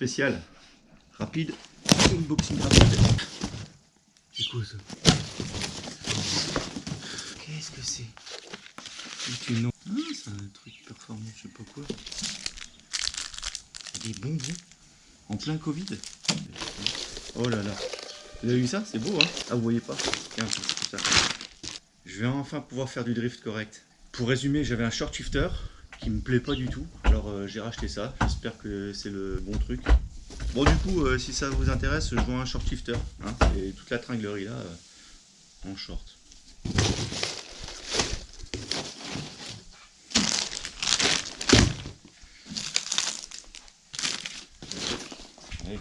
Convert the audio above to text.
spécial. Rapide. Unboxing rapide. C'est quoi ça Qu'est-ce que c'est? C'est une... Ah, c'est un truc performant, je sais pas quoi. Des bonbons en plein Covid. Oh là là. Vous avez vu ça? C'est beau, hein? Ah, vous voyez pas? Tiens, ça. Je vais enfin pouvoir faire du drift correct. Pour résumer, j'avais un short shifter qui me plaît pas du tout. Alors euh, j'ai racheté ça, j'espère que c'est le bon truc. Bon du coup, euh, si ça vous intéresse, je vois un short shifter. Et hein. toute la tringlerie là, euh, en short. Allez.